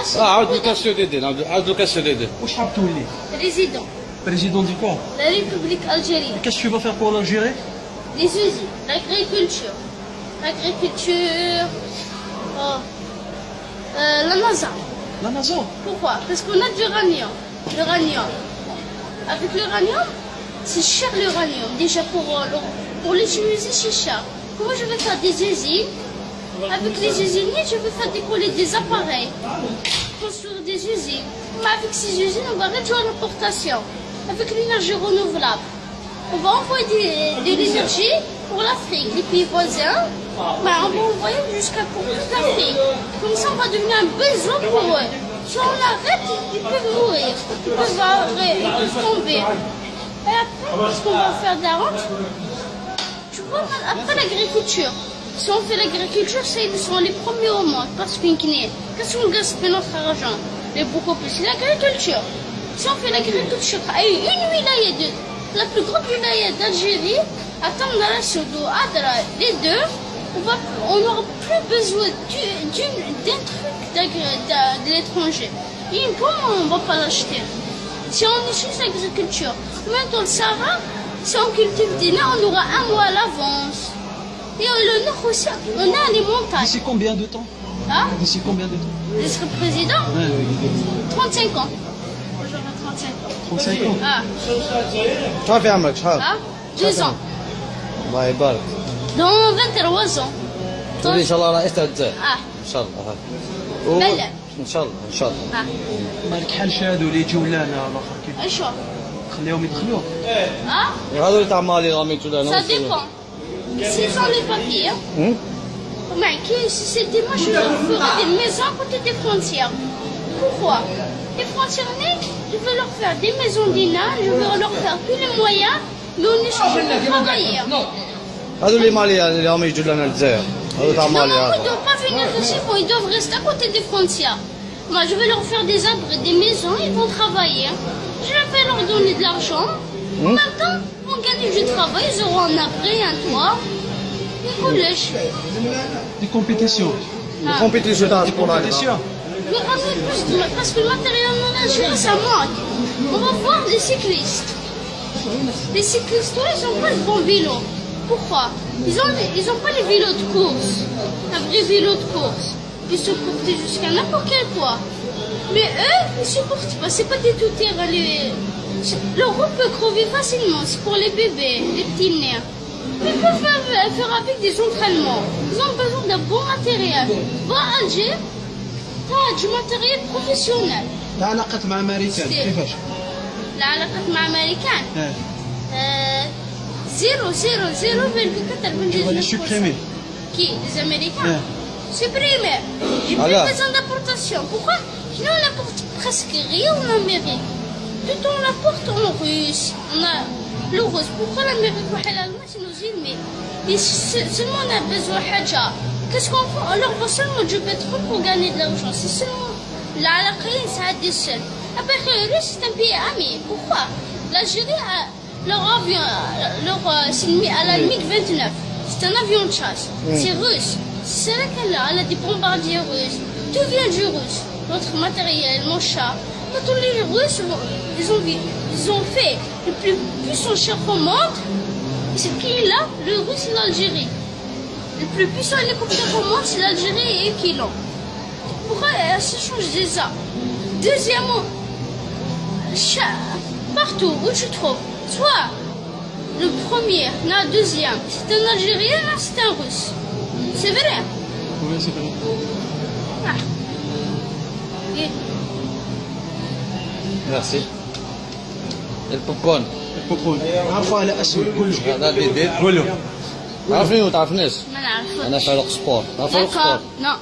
place. اه عاود الكاستيو ديدي نعاود عاود الكاستيو ديدي واش حاب تولي Président. بريزيدون دي كون La République algérienne. Qu'est-ce que tu vas faire pour l'Algérie Les usines. L'agriculture. L'agriculture. oh, euh, la NASA. La NASA Pourquoi Parce qu'on a de l'uranium. L'uranium. Avec l'uranium, c'est cher l'uranium. Déjà pour, euh, le- pour l'utiliser, c'est cher. Comment je vais faire des usines avec les usiniers, je vais faire décoller des appareils. Construire des usines. Mais avec ces usines, on va réduire l'importation. Avec l'énergie renouvelable. On va envoyer de l'énergie pour l'Afrique, les pays voisins. Ben, on va envoyer jusqu'à toute l'Afrique. Comme ça, on va devenir un besoin pour eux. Si on arrête, ils peuvent mourir. Ils peuvent, arrêter, tomber. Et après, qu'est-ce qu'on va faire de la honte Tu vois, après l'agriculture. Si on fait l'agriculture, ils sont les premiers au monde. Parce qu'une qu'est-ce qu'on gaspille notre argent? Mais beaucoup plus. C'est l'agriculture. Si on fait l'agriculture, une wilaya la plus grande wilaya d'Algérie, à Tamdara, Soudou, Adra, les deux, on n'aura plus besoin d'un truc de, l'étranger. Une pomme, on ne va pas l'acheter? Si on utilise l'agriculture, dans le Sahara, si on cultive des nains, on aura un mois à l'avance. Et le nord aussi, on a les montagnes. D'ici combien de temps Hein D'ici combien de temps Je serai président 35 ans. J'aurai 35 ans. 35 ans Ah, شحال في عمرك شحال ah, 2 ans. الله يبارك Dans 23 ans. تولي ان شاء الله رئيس تاع الجزائر Ah, ان شاء الله و- بلى. ان شاء الله ان شاء الله ah. مالك حال شادو اللي يجيو لنا الاخر كيف شو خليهم يدخلوك Ah, هذول اللي تاع مالي راهم يجوا لهنا ça dépend. S'ils ont les papiers, هم؟ mais qui- si c'était moi, je ferais des maisons à côté des frontières. Pourquoi Les frontières, je veux leur faire des maisons d'INA, je veux leur faire tous les moyens, mais on est cherché de travailler. هذول اللي مالي اللي راهم يجوا لنا الجزائر هذول تاع Non, مالي non, ils ne هذا doivent pas venir ici, bon, ils doivent rester à côté des frontières. Moi, je vais leur faire des abris, des maisons, ils vont travailler. Je vais leur donner de l'argent. Mmh. Maintenant, on gagne du travail, ils auront un après, un toit, un collège. Des compétitions. Ah. Des compétitions, des compétitions. Mais on plus de... parce que le matériel en Algérie, ça manque. On va voir les cyclistes. Les cyclistes, ils n'ont pas de bons vélos. Pourquoi? Ils n'ont ils ont pas les vélos de course. Un vrai vélo de course. Ils se portent jusqu'à n'importe quel poids. Mais eux, ils ne supportent pas. C'est pas des tout-terrain, les... Leur roue peut crever facilement. C'est pour les bébés, les petits nerfs. Ils peuvent faire, faire avec des entraînements. Ils ont besoin d'un bon matériel. Va à Alger, t'as du matériel professionnel. تعلاقت مع امريكان ستيل. كيفاش؟ العلاقات مع أمريكان اه euh, 0, 0, 0,4 Tu vas les supprimer. Qui Les Américains Ouais. Supprimer. J'ai plus Alors. besoin d'importation. Pourquoi Sinon, on apporte presque rien en Amérique. Tout on l'apporte en Russie. On a le russe. Pourquoi l'Amérique ou l'Allemagne, c'est nos ennemis? Et se- seulement on a besoin de Hadja. Qu'est-ce qu'on fait? On leur vend seulement du pétrole pour gagner de l'argent. C'est seulement l'Alaqin, ça a des seuls. Après, le Russe, c'est un pays ami. Pourquoi? L'Algérie a leur avion, leur, euh, c'est une- à la MiG-29. C'est un avion de chasse. C'est russe. C'est là qu'elle a. Elle a des bombardiers russes. Tout vient du russe. Notre matériel, mon chat. Mais Tous les Russes, ils ont, ils ont fait le plus puissant char au monde. Et c'est qui là Le Russe et l'Algérie. Le plus puissant hélicoptère au monde, c'est l'Algérie et qui l'ont. Pourquoi elle se change déjà Deuxièmement, partout où tu trouves, soit le premier, le deuxième, c'est un Algérien, là c'est un Russe. C'est vrai? Oui, c'est vrai. Ah. Et ميرسي Et le popcorn. البوبون عارفه على اسمي كلش هذا اللي يدير قولوا عارفين ولا تعرفناش ما نعرفوش أنا فارق سبور عارف فارق سبور نو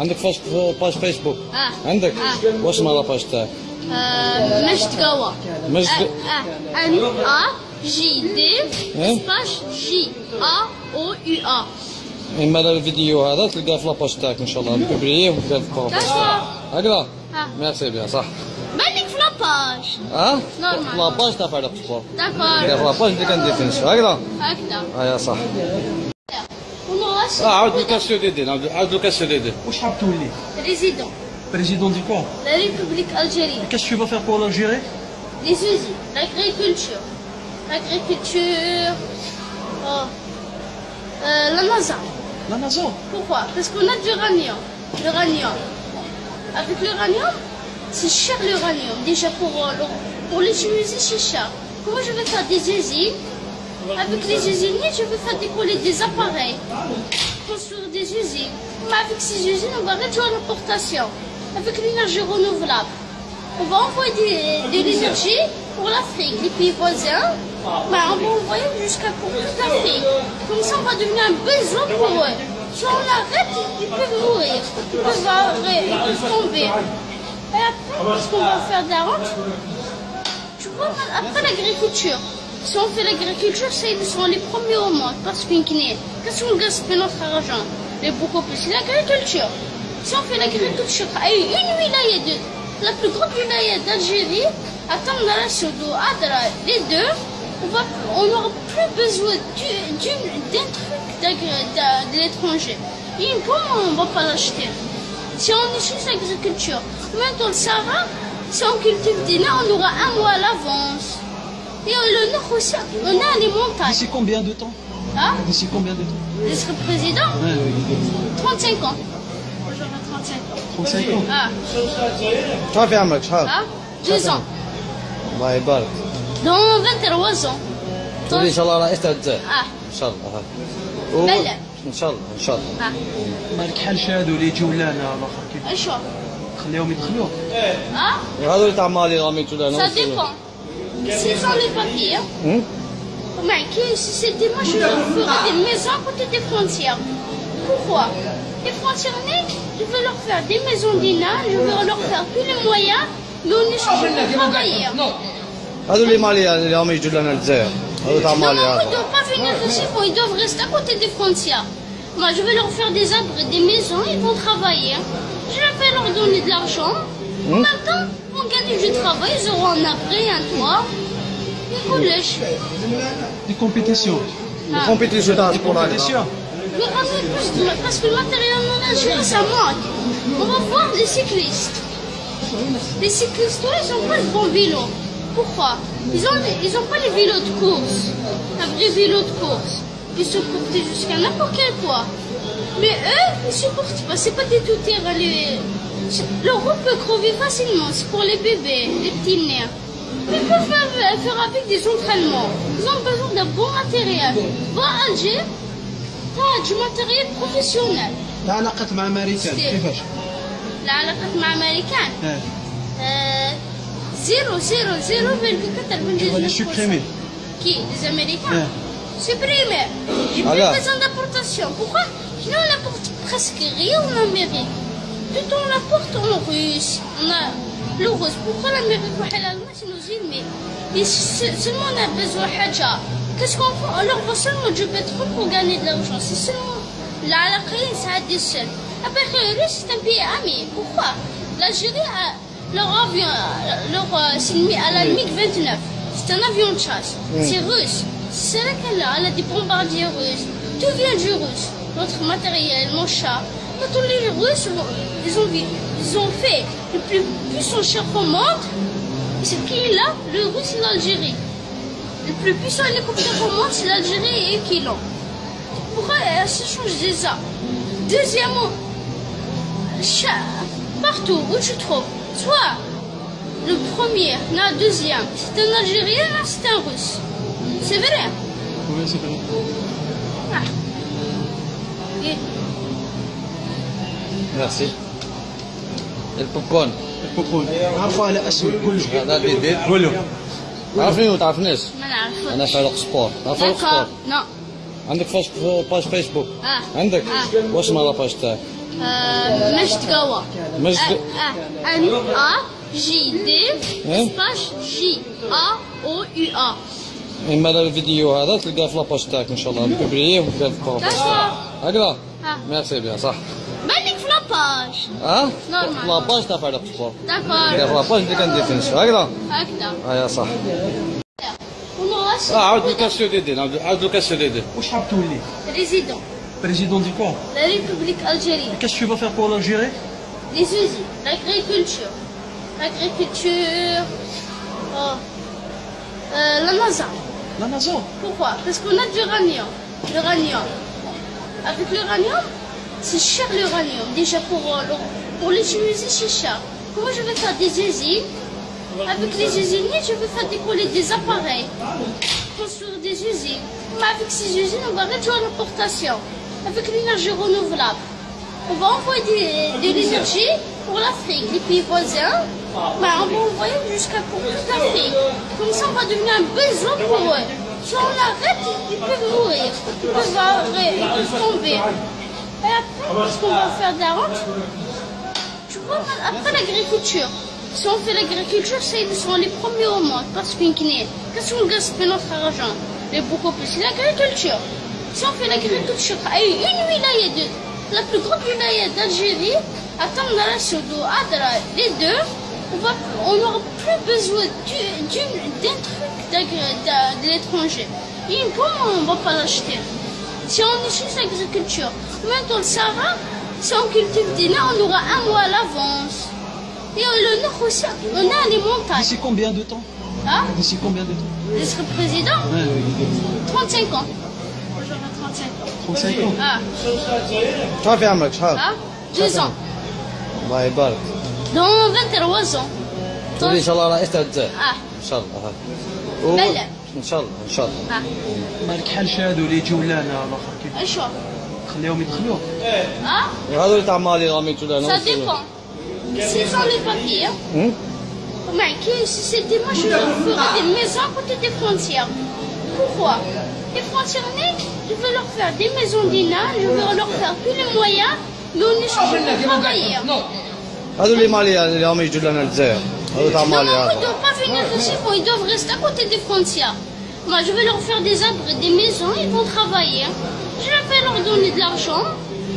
عندك فاش باج فيسبوك آه عندك آه. واش نهار باج تاعك آه مجد قوا مجد آه ان ا جي دي سباش جي ا أو يو ا اما الفيديو هذا تلقاه في لاباج تاعك ان شاء الله نكبريه وتلقاه في لاباج تاعك هكذا ميرسي بيان صح لاباج. ها Normal. في لاباج تاع فاروق سبور D'accord. في لاباج اللي كندير فينش هكذا هكذا. اه صح On aura اه عاود الكاستيو ديدي عاود الكاستيو ديدي واش حاب تولي؟ Président. Président du quoi La République algérienne. Qu'est-ce que tu vas faire pour l'Algérie Les usines, l'agriculture. L'agriculture. oh, euh, la NASA. La NASA. Pourquoi Parce qu'on a de l'uranium. L'uranium. Avec l'uranium, c'est cher l'uranium. Déjà pour, euh, pour l'utiliser, c'est cher. Comment je vais faire des usines Avec les usiniers, je vais faire décoller des appareils. Construire des usines. Mais avec ces usines, on va réduire l'importation. Avec l'énergie renouvelable. On va envoyer de l'énergie pour l'Afrique, les pays voisins. Ben, on va envoyer jusqu'à pour toute l'Afrique. Comme ça, on va devenir un besoin pour eux. Si on arrête, ils peuvent mourir. Ils peuvent tomber. Et après, qu'est-ce qu'on va faire de la honte Tu vois, après l'agriculture, si on fait l'agriculture, c'est ils sont les premiers au monde. Parce qu'une qu'est-ce qu'on gaspille notre argent Mais beaucoup plus, c'est l'agriculture. Si on fait l'agriculture à une wilaya de la plus grande wilaya d'Algérie, à Tamdara, Soudou, Adra, les deux, on va, on n'aura plus besoin d'un truc de, l'étranger. Et une pomme, on ne va pas l'acheter. Si on utilise l'agriculture, même dans le Sahara, si on cultive des nains, on aura un mois à l'avance. Et le nord aussi, on a les montagnes. D'ici combien de temps Hein D'ici combien de temps Je serai président Ouais, 35 ans. J'aurai 35 ans. 35 ans. Ah, شحال في عمرك شحال ah, 2 ans. الله يبارك Dans 23 ans. تولي ان شاء الله رئيس تاع الجزائر Ah, ان شاء الله و- بلى. ان شاء الله ان شاء الله ah, مالك حال شادو اللي يجيو لنا الاخر كيف chaud. خليهم يدخلوك Ah, وهذول اللي تاع مالي راهم يجوا لهنا ça dépend. S'ils ont les papiers, هم؟ Mais que si c'était moi, je leur ferais des maisons à côté des frontières. Pourquoi Les frontières, je veux leur faire des maisons d'INA, je veux leur faire tous les moyens, mais on est cherché de travailler. هذول اللي مالي اللي راهم يجوا لهنا الجزائر non les Havres. Ils ne doivent pas venir ici, ils doivent rester à côté des frontières. Moi, je vais leur faire des arbres des maisons, ils vont travailler. Hein. Je vais leur donner de l'argent. Hmm? En même ils vont gagner du travail, ils auront un abri, un toit. Ils collèges. Des compétitions. Ah. Des compétitions. Des compétitions. Mais on plus parce que le matériel en ça manque. On va voir les cyclistes. Les cyclistes, ils ont pas de bons vélos Pourquoi Ils n'ont ils ont pas les vélos de course. Un vrai vélo de course. Ils se portent jusqu'à n'importe quel poids. Mais eux, ils ne supportent pas. C'est pas des tout terrain. Les... Leur roue peut crever facilement. C'est pour les bébés, les petits nerfs. Ils peuvent faire, faire avec des entraînements. Ils ont besoin d'un bon matériel. Va à Alger, t'as du matériel professionnel. تعلاقت مع امريكان ستيل. كيفاش؟ العلاقات مع أمريكان اه euh, 0, 0, 0,4 Tu vas les supprimer. Qui Les Américains Ouais. Supprimer. J'ai plus besoin d'importation. Pourquoi Sinon, on apporte presque rien en Amérique. Tout on l'apporte en Russie. On a le russe. Pourquoi l'Amérique ennemis Et se- seulement on a besoin de Hadja. Qu'est-ce qu'on fait On leur vend seulement du pétrole pour gagner de l'argent. C'est seulement l'Algérie, ça a des seuls. Après, le Russe, c'est un pays ami. Pourquoi L'Algérie a leur avion, leur, c'est une- à la MiG-29. C'est un avion de chasse. C'est russe. C'est là? Qu'elle a. Elle a des bombardiers russes. Tout vient du russe. Notre matériel, mon chat. Tous les Russes, ils ont, ils ont fait le plus puissant char au monde. C'est qui là? Le Russe et l'Algérie. Le plus puissant hélicoptère au monde, c'est l'Algérie et qui l'ont. Pourquoi euh, ça change déjà? Deuxièmement, cha- partout où tu trouves, soit le premier, le deuxième, c'est un Algérien, là, c'est un Russe. C'est vrai. وي سي فري Ah. Et ميرسي البوب كورن البوبون عفوا على اسود قول له هذا بيدير قول له تعرفني وما تعرفنيش ما نعرفش. انا فاروق سبور تعرف فاروق سبور D'accord. Non. عندك فاش باج فيسبوك Ah. عندك آه. واش اسمها لاباج تاعك مجدقوة مجد آه، آه، أن آ جي دي إيه؟ سباش جي آ أو يو آ. إيه، اما الفيديو هذا تلقاه في لاباج تاعك إن شاء الله. بوبلييه وتلقاه في لاباج. هكذا؟ ميرسي بيان صح. بالك في لاباج؟ آه؟ نورمال. لاباج تاع فعلا باسبور داكور في لاباج اللي كندير فينش هكذا؟ هكذا. ايا صح. آه عاود لوكاسيو ديدي عاود لوكاسيو ديدي. واش حاب تولي؟ ريزيدون. Président du camp La République algérienne. Qu'est-ce que tu vas faire pour l'Algérie? Les usines, l'agriculture. L'agriculture. Oh. Euh, la NASA. La NASA? Pourquoi? Parce qu'on a de l'uranium. L'uranium. Avec l'uranium, c'est cher l'uranium. Déjà pour, euh, pour l'utiliser, c'est cher. Comment je vais faire des usines? Avec les usines, je vais faire décoller des appareils. Construire des usines. Mais avec ces usines, on va réduire l'importation. Avec l'énergie renouvelable. On va envoyer des- de l'énergie pour l'Afrique, les pays voisins. Ben, on va envoyer jusqu'à pour toute l'Afrique. Comme ça, on va devenir un besoin pour eux. Si on arrête, ils peuvent mourir. Ils peuvent, arrêter, ils peuvent tomber. Et après, qu'est-ce qu'on va faire de la honte Tu vois, après l'agriculture, si on fait l'agriculture, c'est ils sont les premiers au monde. Parce qu'une qu'est-ce qu'on gaspille notre argent Mais beaucoup plus, c'est l'agriculture. Si on fait l'agriculture à une wilaya de la plus grande wilaya d'Algérie, à Tamdara, Soudou, Adra, les deux, on n'aura plus besoin d'un truc de l'étranger. Et comment on ne va pas l'acheter. Si on utilise l'agriculture, maintenant le Sahara, si on cultive des nains, on aura un mois à l'avance. Et le nord aussi, on a les montagnes. D'ici combien de temps? Hein? D'ici combien de temps? Serai président. Ouais, 35 ans. J'aurai 35 ans. 55 آه صافي عمرك شحال؟ آه 10 الله يبارك دون 23 سون تولي ان شاء الله رئيس تاع آه ان شاء الله و... ان شاء الله ان شاء الله آه مالك حال شهادو اللي يجيو لنا الآخر كيف اشو خليهم يدخلوا آه هذو اللي تاع مالي رميتو لنا سا ديبون سي سون لي بابيي معك سيتي moi je peux faire des maisons côté des frontières. je veux leur faire des maisons d'INA, je veux leur faire tous les moyens, mais on est cherché pour travailler. هذول اللي مالي اللي راهم يجوا لنا الجزائر هذول تاع Non, مالي non, ils ne هذا doivent pas venir ici, bon, ils doivent rester à côté des frontières. Moi, je vais leur faire des abris, des maisons, ils vont travailler. Je vais leur donner de l'argent.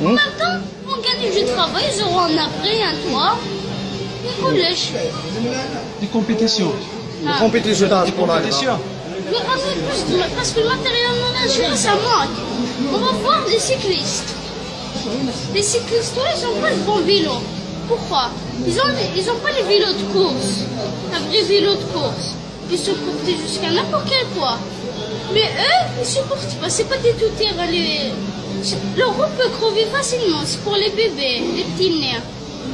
En même temps, ils vont gagner du travail, ils auront un abri, un toit. Ils collège. دي كومبيتيسيون الكومبيتيسيون تاع دي الكره كومبيتيسيون Mais ramener plus de parce que le ça manque. On va voir les cyclistes. Les cyclistes, eux, ils n'ont pas de bons vélos. Pourquoi? Ils n'ont ils ont pas les vélos de course. Un vrai vélo de course. Ils se portent jusqu'à n'importe quel poids. Mais eux, ils ne supportent pas. C'est pas des tout terrain. Les... Leur roue peut crever facilement. C'est pour les bébés, les petits nerfs.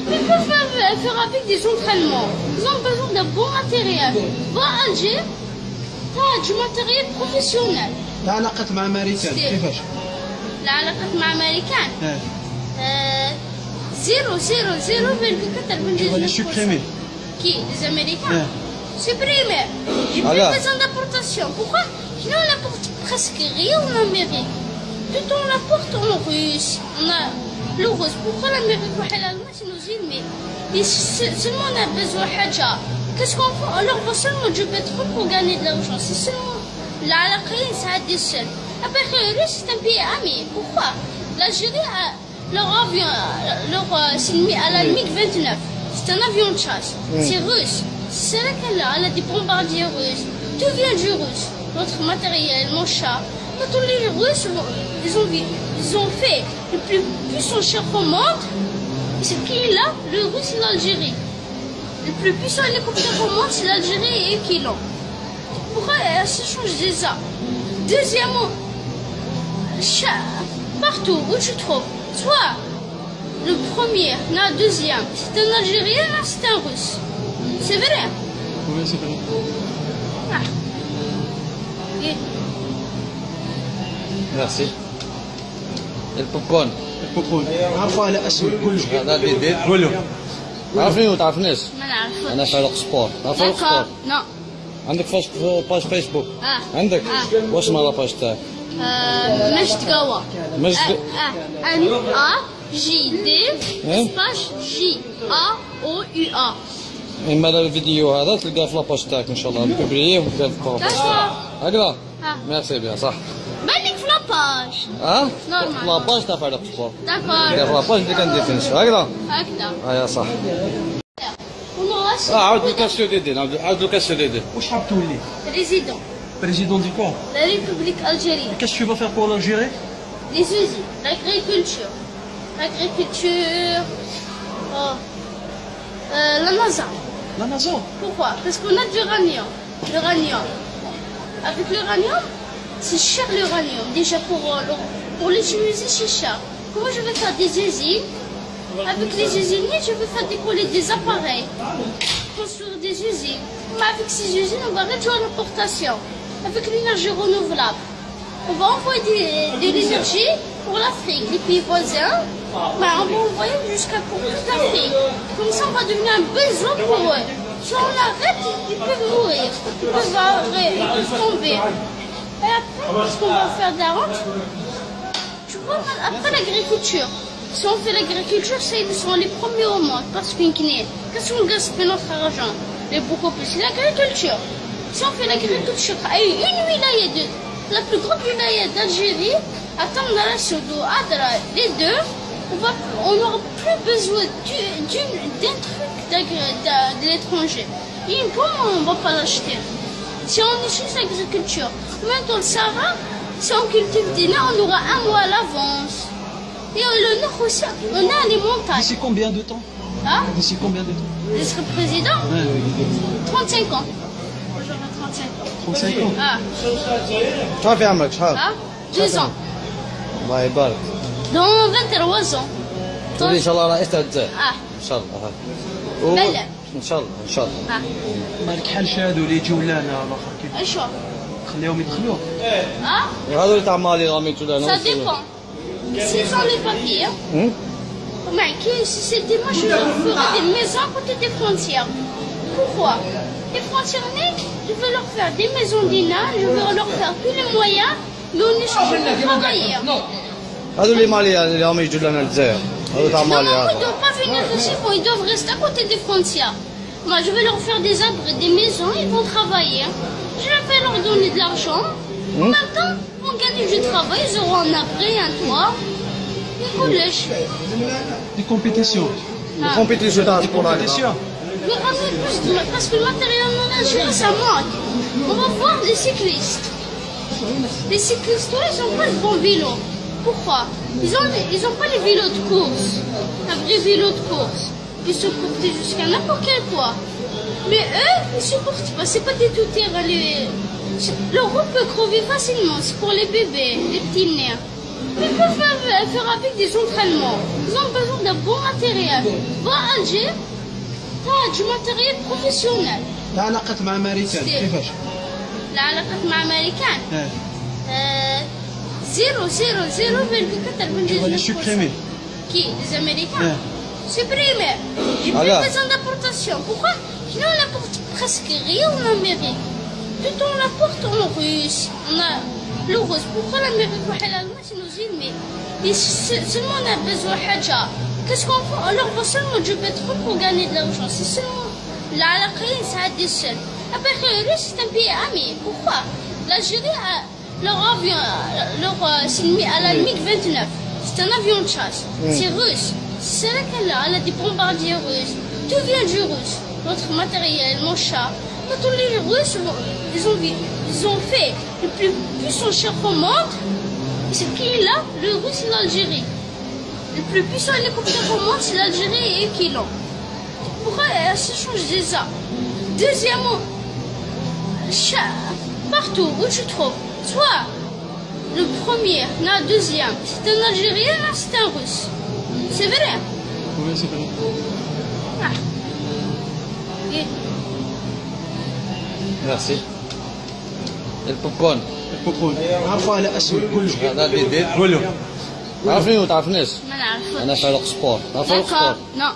Mais ils peuvent faire, faire avec des entraînements. Ils ont besoin d'un bon matériel. Va à Alger, t'as du matériel professionnel. علاقات مع امريكان ستيل. كيفاش؟ العلاقات مع أمريكان اه euh, 0, 0, 0,4 Tu vas les supprimer. Qui Les Américains Ouais. Supprimer. J'ai plus Alors. besoin d'importation. Pourquoi Sinon, on apporte presque rien en Amérique. Tout on l'apporte en Russie. On a le russe. Pourquoi l'Amérique ou l'Allemagne, c'est nos ennemis Et se- seulement on a besoin de Haja. Qu'est-ce qu'on fait On leur vend seulement du pétrole pour gagner de l'argent. C'est seulement l'Algérie, ça a des seuls. Après, le Russe, c'est un pays ami. Pourquoi L'Algérie a leur avion, leur, à la MiG-29. C'est un avion de chasse. C'est russe. C'est là qu'elle a. Elle a des bombardiers russes. Tout vient du russe. Notre matériel, mon chat. Tous les Russes, ils ont, ils ont fait le plus puissant char au monde. C'est qui là? Le Russe et l'Algérie. Le plus puissant hélicoptère au monde, c'est l'Algérie et qui l'ont Pourquoi euh, ça change déjà Deuxièmement, cha- partout où tu trouves, soit le premier, le deuxième, c'est un Algérien, là, c'est un Russe. C'est vrai. وي سي فري Ah. Et ميرسي البوب كورن البوبون عرفوا على اسود قول له هذا بيدير قول له عارفني وما تعرفنيش ما نعرفش. انا فاروق سبور تعرف فاروق سبور D'accord. عندك فاش باج فيسبوك آه عندك آه. واش مال لاباج تاعك آه مجد قوا مجد آه ان ا جي دي سباش جي ا أو يو ا اما الفيديو هذا تلقاه في لاباج تاعك ان شاء الله بوبلييه وتلقاه في لاباج تاعك هكذا ميرسي بيان صح بالك في لاباج آه نورمال لاباج تاع فعلا باسبور داكور في لاباج اللي كندير هكذا هكذا ايا صح اه عاود الكاسيو ديدي عاود عاود الكاسيو ديدي واش حاب تولي؟ président. بريزيدون دي كور La République algérienne. Qu'est-ce que tu vas faire pour l'Algérie Les usines, l'agriculture. L'agriculture, oh, la NASA. La NASA Pourquoi Parce qu'on a de l'uranium. L'uranium. Avec l'uranium, c'est cher l'uranium. Déjà pour, euh, le- pour l'utiliser, c'est cher. Comment je vais faire des usines avec les usiniers, je vais faire décoller des appareils. Construire des usines. Mais avec ces usines, on va réduire l'importation. Avec l'énergie renouvelable. On va envoyer de l'énergie pour l'Afrique, les pays voisins. Ben, on va envoyer jusqu'à toute l'Afrique. Comme ça, on va devenir un besoin pour eux. Si on arrête, ils peuvent mourir. Ils peuvent, arrêter, tomber. Et après, qu'est-ce qu'on va faire de la honte Tu vois, après l'agriculture, si on fait l'agriculture, ils sont les premiers au monde. Parce qu'une qu'est-ce qu'on gaspille notre argent Mais beaucoup plus, l'agriculture. Si on fait l'agriculture, une wilaya la plus grande wilaya d'Algérie, à Tamdara, Soudou, Adra, les deux, on n'aura plus besoin d'un truc de l'étranger. Une pomme, on ne va pas l'acheter. Si on utilise l'agriculture, dans le Sahara, si on cultive des nains, on aura un mois à l'avance. Et le nord aussi, on a les montagnes. D'ici combien de temps Hein D'ici combien de temps Je serai président Ouais, 35 ans. J'aurai 35 ans. 35 ans. Ah, شحال في عمرك شحال ah, 2 ans. الله يبارك Dans 23 ans. تولي ان شاء الله رئيس تاع الجزائر Ah, ان شاء الله و- بلى. ان شاء الله ان شاء الله ah. مالك حال شادو اللي يجيو لنا الاخر كيف ايش هو؟ خليهم يدخلوا Ah, وهذول اللي تاع مالي راهم يجوا لنا ça dépend. S'ils ont les papiers, هم؟ Mais que si c'était moi, je ferais des maisons à côté des frontières. Pourquoi Les frontières, je veux leur faire des maisons d'INA, je veux leur faire tous les moyens, mais on est cherché pour travailler. Non, هذول اللي مالي اللي راهم يجوا لنا الجزائر هذول تاع non, مالي ils ne هذا doivent pas venir ici, bon, ils doivent rester à côté des frontières. Moi, je vais leur faire des abris, des maisons, ils vont travailler. Je vais leur donner de l'argent. En même temps, quand je travaille, je un après un toit, un collège. Des compétitions. Ah. Des compétitions dans Des compétitions. Mais plus parce que le matériel en Algérie, ça manque. On va voir les cyclistes. Les cyclistes, ils n'ont pas de bons vélos. Pourquoi? Ils n'ont ils ont pas les vélos de course. Un vrai vélo de course. Ils se portent jusqu'à n'importe quel poids. Mais eux, ils ne supportent pas. C'est pas des tout-terrain, les Les... Leur roue peut crever facilement. C'est pour les bébés, les petits nerfs. Mais ils peuvent faire, faire avec des entraînements. Ils ont besoin d'un bon matériel. Va à Alger, t'as du matériel professionnel. تعلاقت مع امريكان ستيل. كيفاش؟ العلاقات مع أمريكان اه euh, 0, 0, 0,4 Tu vas les supprimer. Qui Les Américains Ouais. Supprimer. J'ai plus Alors. besoin d'importation. Pourquoi Sinon, on apporte presque rien en Amérique. Tout on l'apporte en Russie. On a le russe. Pourquoi l'Amérique et l'Allemagne, ennemis? Et se- seulement on a besoin de Hadja. Qu'est-ce qu'on fait? On leur vend seulement du pétrole pour gagner de l'argent. C'est seulement l'Alaqin, ça a des seuls. Après, le Russe, c'est un pays ami. Pourquoi? L'Algérie a leur avion, leur, euh, à la MiG-29. C'est un avion de chasse. C'est russe. C'est là qu'elle a. Elle a des bombardiers russes. Tout vient du russe. Notre matériel, mon chat. Quand les Russes ils ont, ils ont fait le plus puissant chef au monde, c'est qui là Le Russe et l'Algérie. Le plus puissant hélicoptère au monde, c'est l'Algérie et qui là Pourquoi elle se change déjà? Deuxièmement, partout où tu trouves, soit le premier, la deuxième, c'est un Algérien, c'est un Russe. C'est vrai? Oui, c'est vrai. Ah. Merci. Et le popcorn. البوبون عارفه على اسود كلش هذا اللي يدير كله تعرفني ولا تعرفنيش؟ ما نعرفوش أنا فاروق سبور تعرف فاروق سبور؟ نو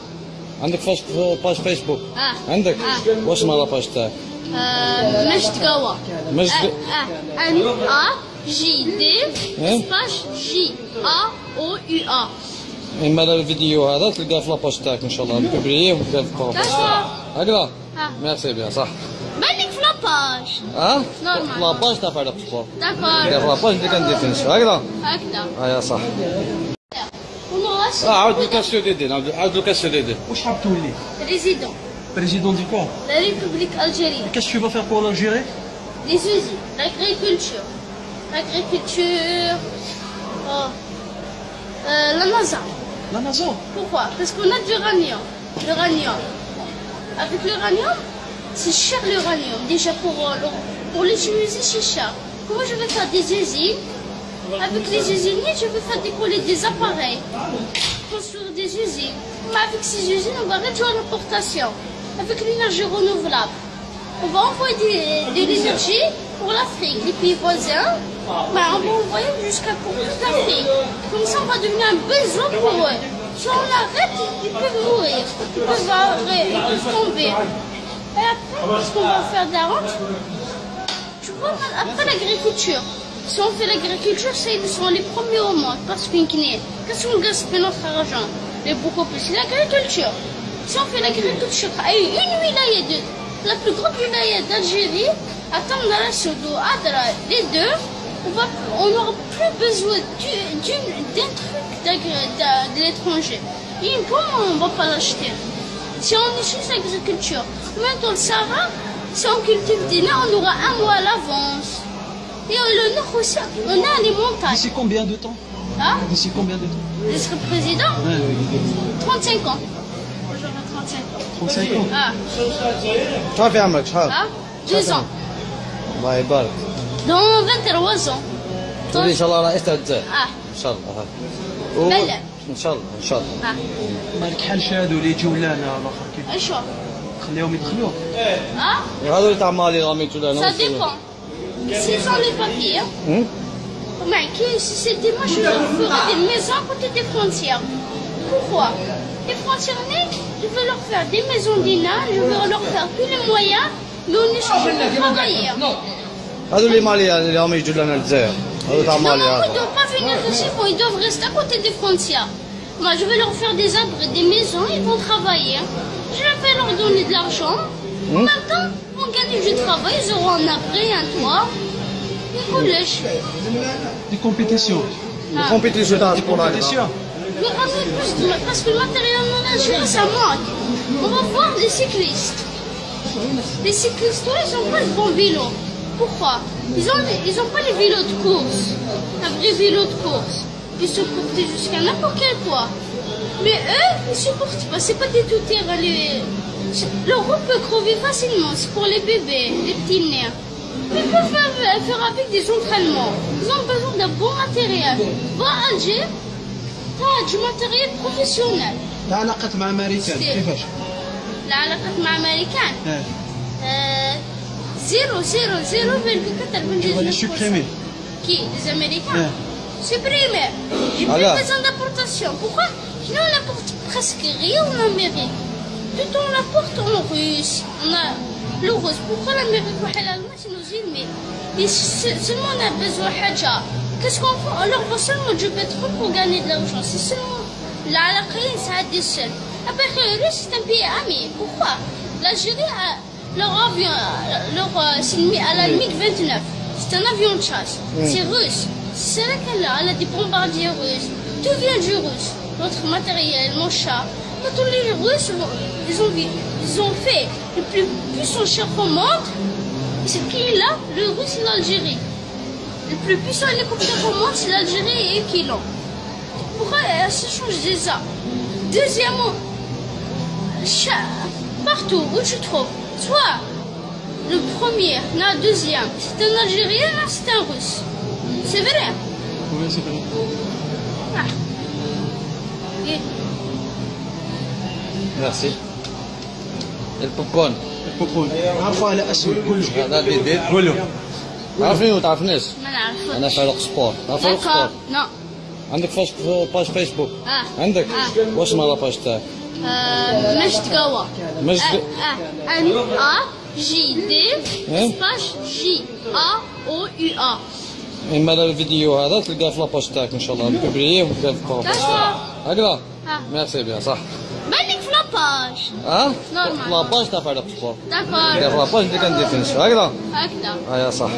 عندك فاش باج فيسبوك؟ آه عندك؟ آه. واش مال لاباج تاعك؟ آه مجد قوا مجد آه ان ا جي دي سباش جي ا أو يو ا اما الفيديو هذا تلقاه في لاباج تاعك ان شاء الله نكبريه وتلقاه في لاباج هكذا؟ ميرسي بيان صح بالك لاباج. ها Normal. في لاباج تاع فارق سبور D'accord. في لاباج اللي كندير في نفسه هكذا هكذا. اه يا صح On aura aussi اه عاود الكاس ديدي عاود الكاس ديدي واش حاب تولي؟ président. بريزيدون دي كوا؟ La République algérienne. Qu'est-ce que tu vas faire pour l'Algérie Les usines. L'agriculture. L'agriculture. Oh. Euh, la NASA. La NASA Pourquoi Parce qu'on a de l'uranium. L'uranium. avec l'uranium, c'est cher l'uranium. Déjà pour, euh, pour l'utiliser, c'est cher. Comment je vais faire des usines Avec les usiniers, je vais faire décoller des appareils, construire des usines. Mais avec ces usines, on va réduire l'importation. Avec l'énergie renouvelable, on va envoyer de l'énergie pour l'Afrique, les pays voisins. Ben, on va envoyer jusqu'à pour toute l'Afrique. Comme ça, on va devenir un besoin pour eux. Si on arrête, ils peuvent mourir, ils peuvent tomber. Et après, qu'est-ce qu'on va faire de la honte Tu vois, après l'agriculture, si on fait l'agriculture, c'est ils sont les premiers au monde. Parce qu'une qu'est-ce qu'on gaspille notre argent Mais beaucoup plus, c'est l'agriculture. Si on fait l'agriculture, à une wilaya de la plus grande wilaya d'Algérie, à Tamdara, Soudou, Adra, les deux, on n'aura plus besoin d'un truc de, l'étranger. Et une pomme, on ne va pas l'acheter. Si on utilise l'agriculture, même dans le Sahara, si on cultive des nains, on aura un mois à l'avance. Et le nord aussi, on a les montagnes. D'ici combien de temps Hein D'ici combien de temps Je serai président Ouais, 35 ans. J'aurai 35 ans. 35 ans. Ah, شحال في عمرك شحال ah, 2 ans. الله يبارك Dans 23 ans. تولي ان شاء الله رئيس تاع الجزائر Ah, ان شاء الله و- بلى. ان شاء الله ان شاء الله ah, مالك حال شادو اللي يجيو لنا الاخر كيف شو خليهم يدخلوك Ah, وهذول اللي تاع مالي راهم يجوا لنا ça dépend. S'ils ont les papiers, هم؟ Mais que si c'était moi, je leur ferais des maisons à côté des frontières. Pourquoi Les frontières, je veux leur faire des maisons d'INA, je veux leur faire tous les moyens, mais on est cherché pour travailler. هذول اللي مالي اللي راهم يجوا لنا الجزائر هذول تاع Non, مالي non, ils ne هذا doivent pas venir ici, bon, ils doivent rester à côté des frontières. Moi, je vais leur faire des abris, des maisons, ils vont travailler. je vais leur donner de l'argent. Mmh. On gagne du travail, ils auront un après, un toit, un collège. Des compétitions. Ah. Des compétitions dans Des compétitions. Mais parce que le matériel en ça manque. On va voir les cyclistes. Les cyclistes, ils n'ont pas de bons vélos. Pourquoi? Ils n'ont ils ont pas les vélos de course. Un vrai vélo de course. Ils se portent jusqu'à n'importe quel poids. Mais eux, ils ne supportent pas. C'est pas des tout terrain. Les... Leur roue peut crever facilement. C'est pour les bébés, les petits nerfs. Mais ils peuvent faire, faire avec des entraînements. Ils ont besoin d'un bon matériel. Va à Alger, t'as du matériel professionnel. علاقات مع امريكان ستيل. كيفاش؟ العلاقات مع أمريكان اه euh, 0, 0, 0,4 Tu vas les supprimer. Qui Les Américains Ouais. Supprimer. Sinon, on apporte presque rien en Amérique. Tout on l'apporte en Russie. On a le russe. Pourquoi l'Amérique et l'Allemagne nous Et se- seulement on a besoin de Haja. Qu'est-ce qu'on fait? On leur vend seulement du pétrole pour gagner de l'argent. C'est seulement l'Alaqin, ça a des seuls. Après, le Russe, c'est un pays ami. Pourquoi? L'Algérie, a leur avion, leur, euh, une mi- à la MiG-29. C'est un avion de chasse. C'est russe. C'est là qu'elle a. Elle a des bombardiers russes. Tout vient du russe notre matériel, mon chat. Quand on les Russes ils ont, ils ont fait le plus puissant chef au monde, c'est qui là? Le russe et l'Algérie. Le plus puissant hélicoptère au monde, c'est l'Algérie et qui Pourquoi elle se change déjà Deuxièmement, chat, partout où tu trouves, soit le premier, la deuxième, c'est un Algérien, c'est un Russe. C'est vrai? Oui, c'est vrai. Ah. Merci. Et le popcorn. البوبون عارفه على اسود كلش هذا اللي يدير كله عارفين ولا تعرفنيش؟ ما نعرفش أنا فاروق سبور تعرف فاروق سبور؟ نو عندك فاش باج فيسبوك؟ آه عندك؟ آه. واش مال باج تاعك؟ آه مجد قوا مجد آه ان ا جي دي سباش جي ا أو يو ا اما الفيديو هذا تلقاه في لاباج تاعك ان شاء الله بوبليه وتلقاه في لاباج تاعك هكذا. ميرسي بيان صح بالك في لاباج. ها Normal. لاباج تاع فاروق سبور D'accord. في لاباج اللي كندير فينش هكذا هكذا. آه يا صح